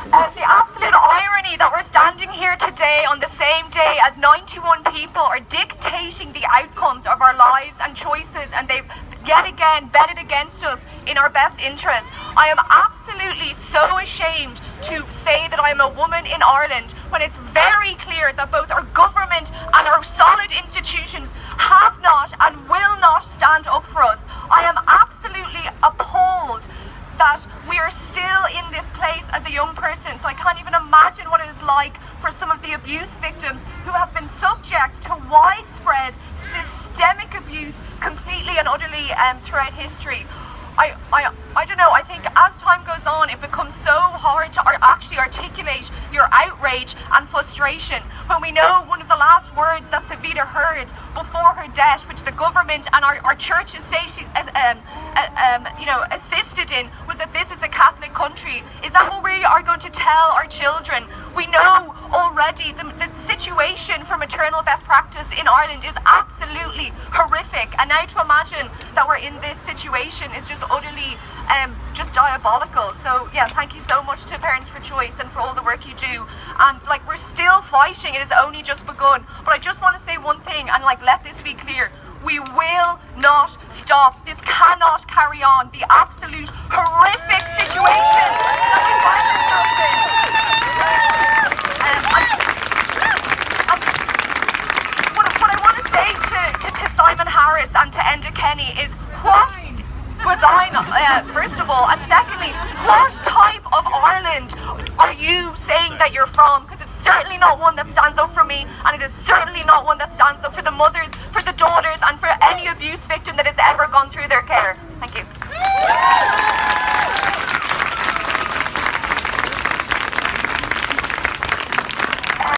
Uh, the absolute irony that we're standing here today on the same day as 91 people are dictating the outcomes of our lives and choices, and they've yet again betted against us in our best interest. I am absolutely so ashamed to say that I'm a woman in Ireland when it's very clear that both our government and our solid institutions that we are still in this place as a young person. So I can't even imagine what it is like for some of the abuse victims who have been subject to widespread systemic abuse completely and utterly um, throughout history. I, I, I don't know, I think as time goes on, it becomes so hard to actually articulate your outrage and frustration when we know one of the last words that Savita heard before her death, which the government and our, our church estate, um, uh, um, you know, assisted in, that this is a Catholic country. Is that what we are going to tell our children? We know already the, the situation for maternal best practice in Ireland is absolutely horrific. And now to imagine that we're in this situation is just utterly um, just diabolical. So yeah, thank you so much to Parents for Choice and for all the work you do. And like we're still fighting, it has only just begun. But I just want to say one thing and like let this be clear. We will not stop. This cannot carry on. The absolute horrific situation. Um, what, I want to say to Simon Harris and to Enda Kenny is what resign, uh, first of all, and secondly, what type of Ireland are you saying that you're from? Because it's certainly not one that stands up for me, and it is certainly not one that stands up for the mothers, abuse victim that has ever gone through their care. Thank you.